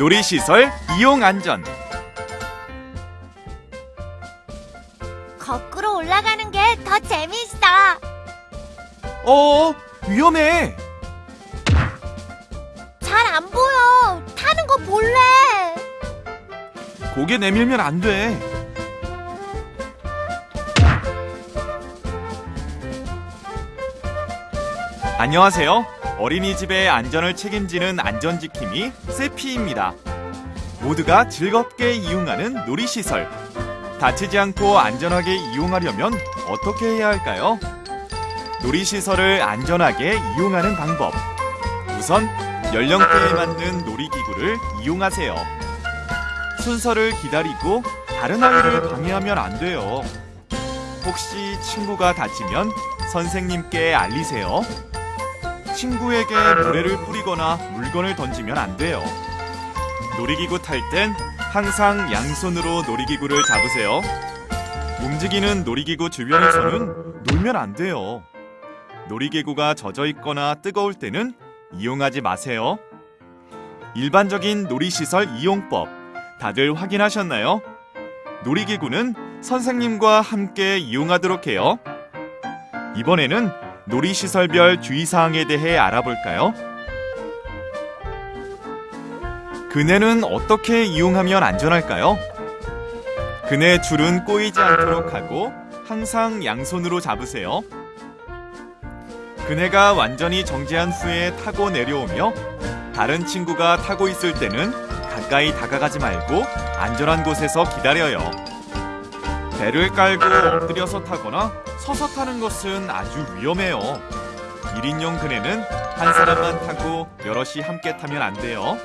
놀이시설 이용 안전 거꾸로 올라가는 게 더 재밌어. 어 위험해 잘 안 보여. 타는 거 볼래. 고개 내밀면 안돼 안녕하세요 어린이집의 안전을 책임지는 안전지킴이 세피입니다 모두가 즐겁게 이용하는 놀이시설 다치지 않고 안전하게 이용하려면 어떻게 해야 할까요? 놀이시설을 안전하게 이용하는 방법 우선 연령대에 맞는 놀이기구를 이용하세요 순서를 기다리고 다른 아이를 방해하면 안 돼요. 혹시 친구가 다치면 선생님께 알리세요. 친구에게 모래를 뿌리거나 물건을 던지면 안 돼요. 놀이기구 탈 땐 항상 양손으로 놀이기구를 잡으세요. 움직이는 놀이기구 주변에서는 놀면 안 돼요. 놀이기구가 젖어 있거나 뜨거울 때는 이용하지 마세요. 일반적인 놀이시설 이용법 다들 확인하셨나요? 놀이기구는 선생님과 함께 이용하도록 해요. 이번에는 놀이시설별 주의사항에 대해 알아볼까요? 그네는 어떻게 이용하면 안전할까요? 그네 줄은 꼬이지 않도록 하고 항상 양손으로 잡으세요. 그네가 완전히 정지한 후에 타고 내려오며 다른 친구가 타고 있을 때는 가까이 다가가지 말고 안전한 곳에서 기다려요. 배를 깔고 엎드려서 타거나 서서 타는 것은 아주 위험해요. 1인용 그네는 한 사람만 타고 여럿이 함께 타면 안 돼요.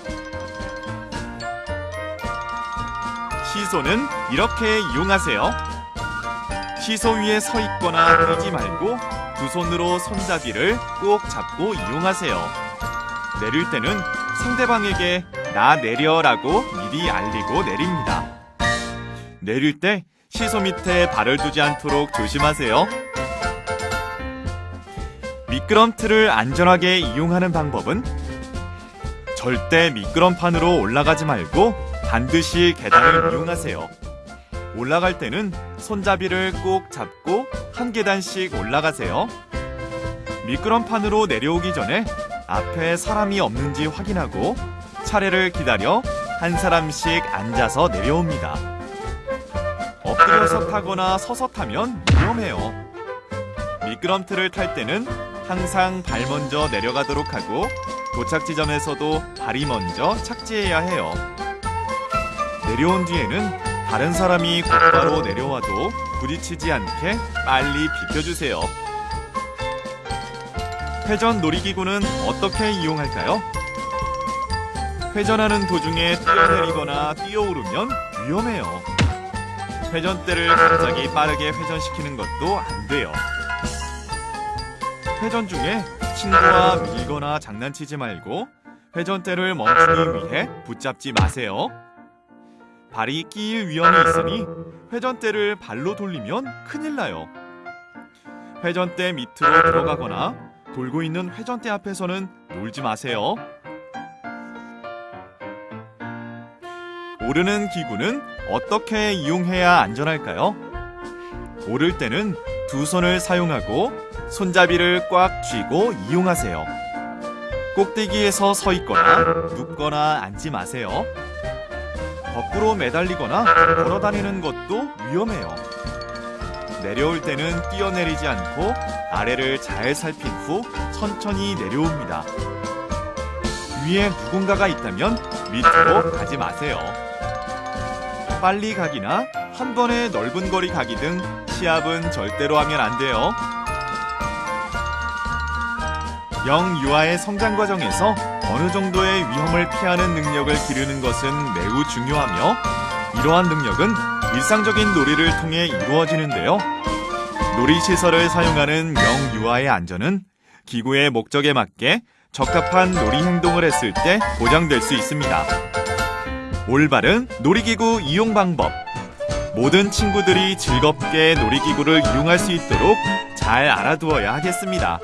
시소는 이렇게 이용하세요. 시소 위에 서 있거나 뛰지 말고 두 손으로 손잡이를 꼭 잡고 이용하세요. 내릴 때는 상대방에게 나 내려라고 미리 알리고 내립니다. 내릴 때 시소 밑에 발을 두지 않도록 조심하세요. 미끄럼틀을 안전하게 이용하는 방법은 절대 미끄럼판으로 올라가지 말고 반드시 계단을 이용하세요. 올라갈 때는 손잡이를 꼭 잡고 한 계단씩 올라가세요. 미끄럼판으로 내려오기 전에 앞에 사람이 없는지 확인하고 차례를 기다려 한 사람씩 앉아서 내려옵니다. 엎드려서 타거나 서서 타면 위험해요. 미끄럼틀을 탈 때는 항상 발 먼저 내려가도록 하고 도착 지점에서도 발이 먼저 착지해야 해요. 내려온 뒤에는 다른 사람이 곧바로 내려와도 부딪히지 않게 빨리 비켜주세요. 회전 놀이기구는 어떻게 이용할까요? 회전하는 도중에 뛰어내리거나 뛰어오르면 위험해요. 회전대를 갑자기 빠르게 회전시키는 것도 안 돼요. 회전 중에 친구와 밀거나 장난치지 말고 회전대를 멈추기 위해 붙잡지 마세요. 발이 끼일 위험이 있으니 회전대를 발로 돌리면 큰일 나요. 회전대 밑으로 들어가거나 돌고 있는 회전대 앞에서는 놀지 마세요. 오르는 기구는 어떻게 이용해야 안전할까요? 오를 때는 두 손을 사용하고 손잡이를 꽉 쥐고 이용하세요. 꼭대기에서 서 있거나 눕거나 앉지 마세요. 거꾸로 매달리거나 걸어 다니는 것도 위험해요. 내려올 때는 뛰어내리지 않고 아래를 잘 살핀 후 천천히 내려옵니다. 위에 누군가가 있다면 밑으로 가지 마세요. 빨리 가기나 한 번에 넓은 거리 가기 등 시합은 절대로 하면 안 돼요. 영 유아의 성장 과정에서 어느 정도의 위험을 피하는 능력을 기르는 것은 매우 중요하며 이러한 능력은 일상적인 놀이를 통해 이루어지는데요. 놀이시설을 사용하는 영 유아의 안전은 기구의 목적에 맞게 적합한 놀이 행동을 했을 때 보장될 수 있습니다. 올바른 놀이기구 이용 방법. 모든 친구들이 즐겁게 놀이기구를 이용할 수 있도록 잘 알아두어야 하겠습니다.